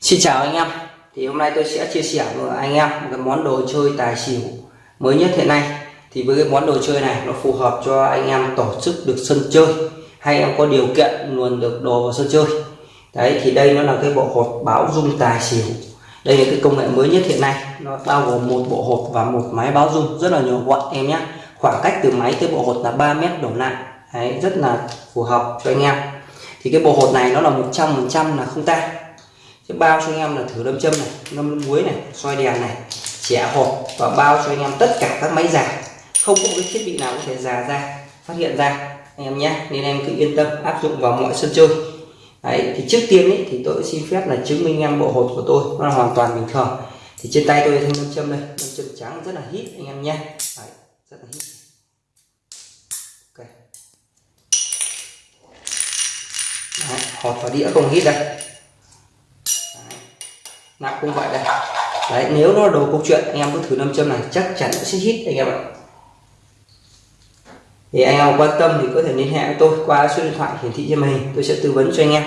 Xin chào anh em. Thì hôm nay tôi sẽ chia sẻ với anh em một cái món đồ chơi tài xỉu mới nhất hiện nay. Thì với cái món đồ chơi này nó phù hợp cho anh em tổ chức được sân chơi hay em có điều kiện luôn được đồ vào sân chơi. Đấy thì đây nó là cái bộ hột báo dung tài xỉu. Đây là cái công nghệ mới nhất hiện nay. Nó bao gồm một bộ hột và một máy báo dung rất là nhỏ gọn em nhé. Khoảng cách từ máy tới bộ hột là 3 mét đổ lại. Đấy, rất là phù hợp cho anh em. Thì cái bộ hột này nó là 100% là không tan. Thế bao cho anh em là thử đâm châm này ngâm muối này soi đèn này trẻ hộp và bao cho anh em tất cả các máy giả, không có cái thiết bị nào có thể giả ra phát hiện ra anh em nhé. Nên em cứ yên tâm áp dụng vào mọi sân chơi. Đấy, thì trước tiên ấy, thì tôi xin phép là chứng minh em bộ hột của tôi nó là hoàn toàn bình thường. Thì trên tay tôi thanh đâm châm đây đâm châm trắng rất là hít anh em nhé. Đấy, rất là hít. Đấy, hột và đĩa không hít đây nắp cũng vậy đây. Đấy nếu nó đồ câu chuyện anh em cứ thử nam châm này chắc chắn sẽ hít anh em ạ. Thì anh em quan tâm thì có thể liên hệ với tôi qua số điện thoại hiển thị trên màn hình tôi sẽ tư vấn cho anh em.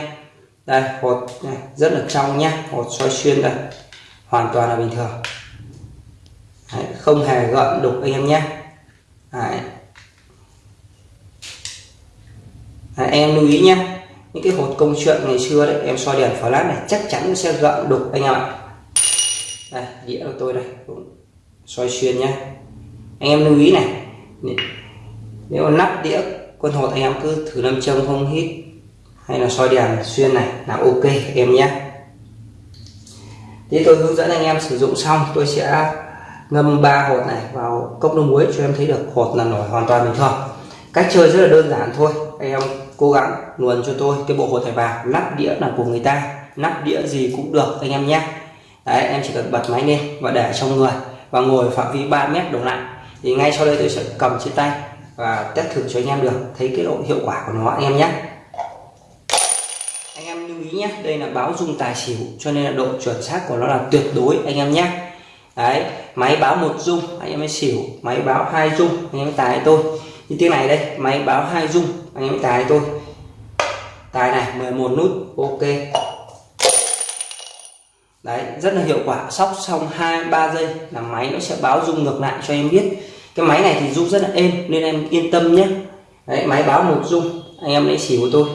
Đây hột này rất là trong nhá hột soi xuyên đây. Hoàn toàn là bình thường. Đấy, không hề gợn đục anh em nhé đấy. Đấy, em lưu ý nhé những cái hột công chuyện ngày xưa đấy, em soi đèn lát này, chắc chắn sẽ gợn đục anh em ạ. Đây, đĩa của tôi đây soi xuyên nhá. Anh em lưu ý này nếu nắp đĩa quân hột anh em cứ thử nam châm không hít, hay là soi đèn xuyên này là ok, em nhé thế tôi hướng dẫn anh em sử dụng xong, tôi sẽ ngâm ba hột này vào cốc nước muối cho em thấy được hột là nổi hoàn toàn bình thường. Cách chơi rất là đơn giản thôi, anh em cố gắng luồn cho tôi cái bộ hột thẻ vàng. Nắp đĩa là của người ta, nắp đĩa gì cũng được anh em nhé. Đấy, em chỉ cần bật máy lên và để trong người và ngồi phạm vi 3 mét đổ lại. Thì ngay sau đây tôi sẽ cầm trên tay và test thử cho anh em được thấy cái độ hiệu quả của nó, anh em nhé. Anh em lưu ý nhé, đây là báo dung tài xỉu, cho nên là độ chuẩn xác của nó là tuyệt đối, anh em nhé. Đấy, máy báo một dung, anh em mới xỉu. Máy báo hai dung, anh em tài tôi như tiếng này đây, máy báo hai dung anh em tài tôi tài này 11 nút, ok. Đấy, rất là hiệu quả, sóc xong hai, ba giây là máy nó sẽ báo rung ngược lại cho em biết. Cái máy này thì rung rất là êm, nên em yên tâm nhé. Đấy, máy báo một rung, anh em lấy xỉu của tôi.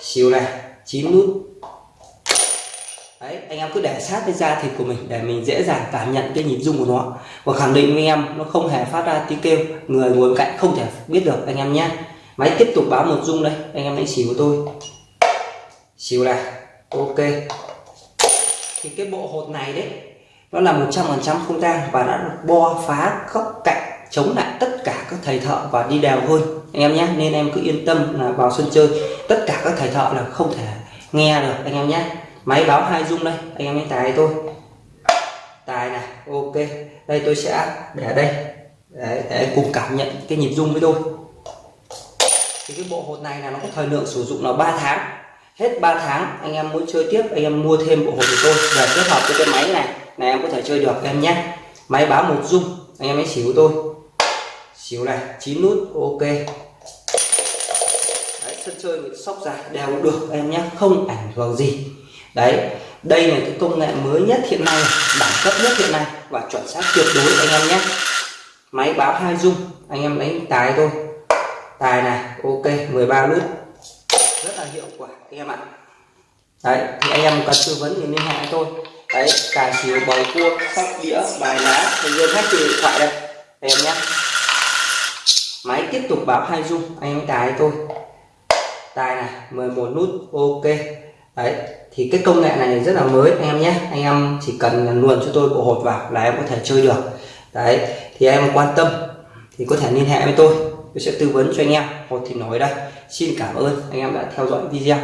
Xỉu này 9 nút đấy, anh em cứ để sát với da thịt của mình để mình dễ dàng cảm nhận cái nhịp rung của nó. Và khẳng định với em, nó không hề phát ra tiếng kêu. Người ngồi bên cạnh không thể biết được, anh em nhé. Máy tiếp tục báo một rung đây, anh em lấy xỉu của tôi. Xỉu này, ok. Thì cái bộ hột này đấy, nó là 100% không tang và đã được bo phá góc cạnh, chống lại tất cả các thầy thợ và đi đèo hơn. Anh em nhé, nên em cứ yên tâm là vào sân chơi, tất cả các thầy thợ là không thể nghe được, anh em nhé máy báo hai dung đây anh em hãy tài tôi. Tài này ok. Đây tôi sẽ để đây. Để, để cùng cảm nhận cái nhịp dung với tôi. Thì cái bộ hột này là nó có thời lượng sử dụng là 3 tháng. Hết 3 tháng anh em muốn chơi tiếp anh em mua thêm bộ hột của tôi và kết hợp với cái máy này. Này em có thể chơi được em nhé. Máy báo một dung anh em hãy xỉu tôi. Xỉu này 9 nút ok. Đấy, sân chơi sóc dài đều được em nhé. Không ảnh hưởng gì đấy, đây là cái công nghệ mới nhất hiện nay, đẳng cấp nhất hiện nay và chuẩn xác tuyệt đối anh em nhé. Máy báo hai dung anh em đánh tài thôi. Tài này, ok 13 nút rất là hiệu quả, anh em ạ. Đấy, thì anh em cần tư vấn thì liên hệ tôi. Đấy, tài xỉu bầu cua, sóc đĩa, bài lá, thì luôn hết từ điện thoại đây em nhé. Máy tiếp tục báo hai dung anh em tài tôi. Tài này 11 nút, ok. Đấy thì cái công nghệ này rất là mới, anh em nhé. Anh em chỉ cần luồn cho tôi bộ hột vào là em có thể chơi được. Đấy, thì em quan tâm. Thì có thể liên hệ với tôi. Tôi sẽ tư vấn cho anh em. Hột thì nói đây. Xin cảm ơn anh em đã theo dõi video.